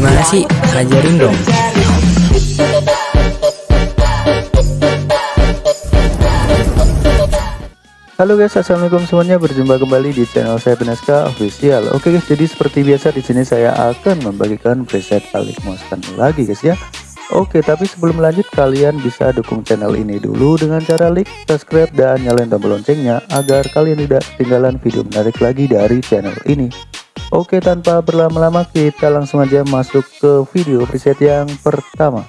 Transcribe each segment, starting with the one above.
Gimana sih? Ajarin dong. Halo guys, assalamualaikum semuanya. Berjumpa kembali di channel saya Penaska Official. Oke guys, jadi seperti biasa di sini saya akan membagikan preset Alik Mostan lagi guys ya. Oke, tapi sebelum lanjut kalian bisa dukung channel ini dulu dengan cara like, subscribe, dan nyalain tombol loncengnya agar kalian tidak ketinggalan video menarik lagi dari channel ini. Oke, tanpa berlama-lama kita langsung aja masuk ke video preset yang pertama.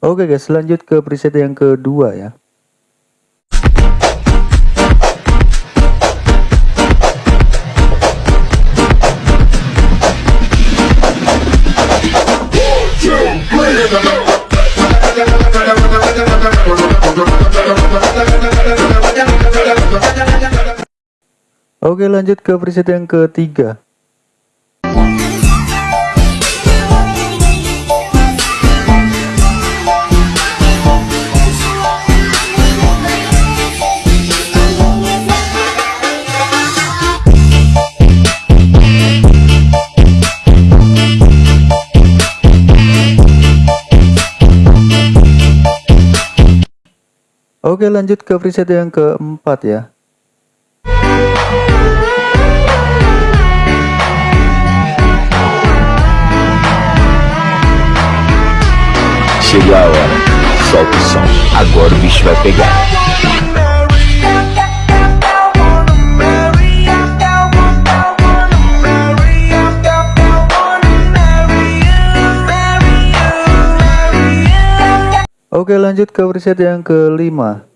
Oke guys, lanjut ke preset yang kedua ya. Oke lanjut ke preset yang ketiga Oke lanjut ke preset yang keempat ya. Chegou a hora, solta o som, agora o bicho vai pegar. Oke lanjut ke preset yang kelima.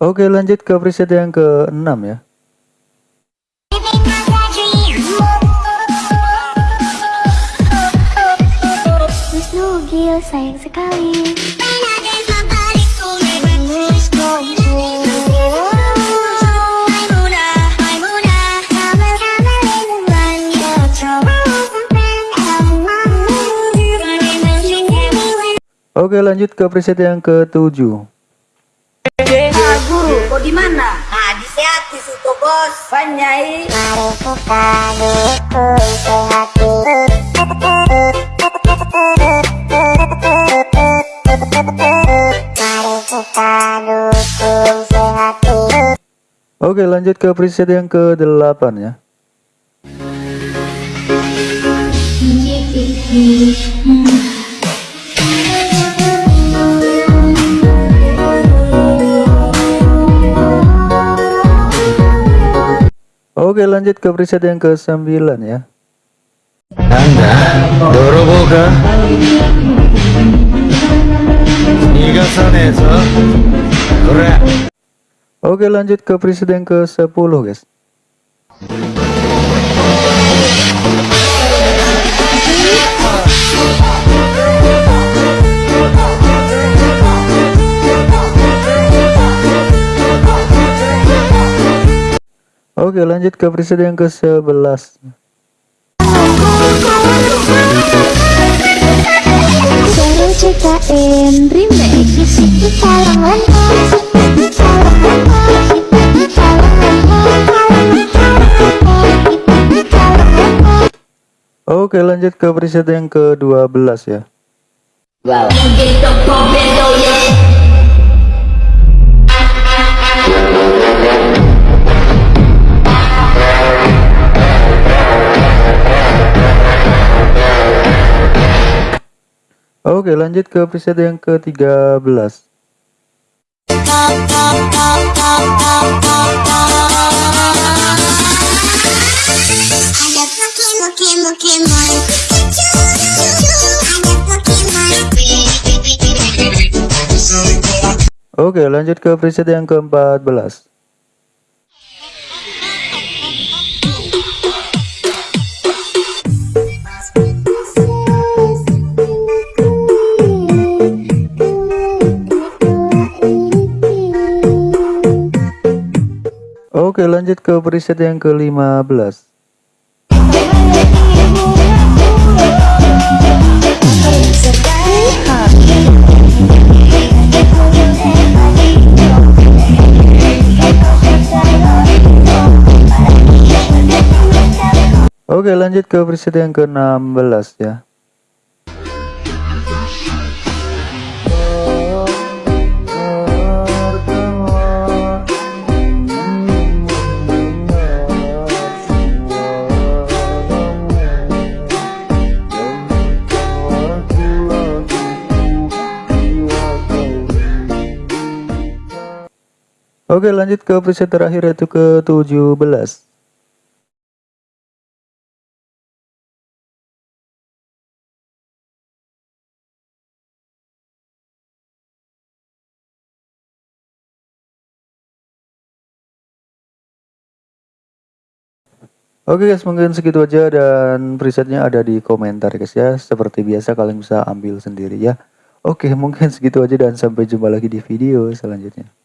Oke lanjut ke preset yang ke-6 ya sayang sekali Oke lanjut ke preset yang ketujuh Nah, guru, kok di mana? Nah, di sehat di situ, bos. Panyai. Mari kita dukung sehati. Oke lanjut ke preset yang ke-8 ya Oke lanjut ke preset yang ke-9 ya Anda, dorobo ka? Nigasanezo. Kore. Oke lanjut ke preset yang ke-10 guys. Oke lanjut ke preset yang ke-11 Seru ciptain remix Calon Oke lanjut ke preset yang ke-12 ya. Oke lanjut ke preset yang ke-13 Oke lanjut ke preset yang ke-14 Oke lanjut ke preset yang ke-15 Oke lanjut ke preset yang ke-16 ya Oke lanjut ke preset terakhir yaitu ke 17 Oke guys mungkin segitu aja dan presetnya ada di komentar guys ya. Seperti biasa kalian bisa ambil sendiri ya. Oke mungkin segitu aja dan sampai jumpa lagi di video selanjutnya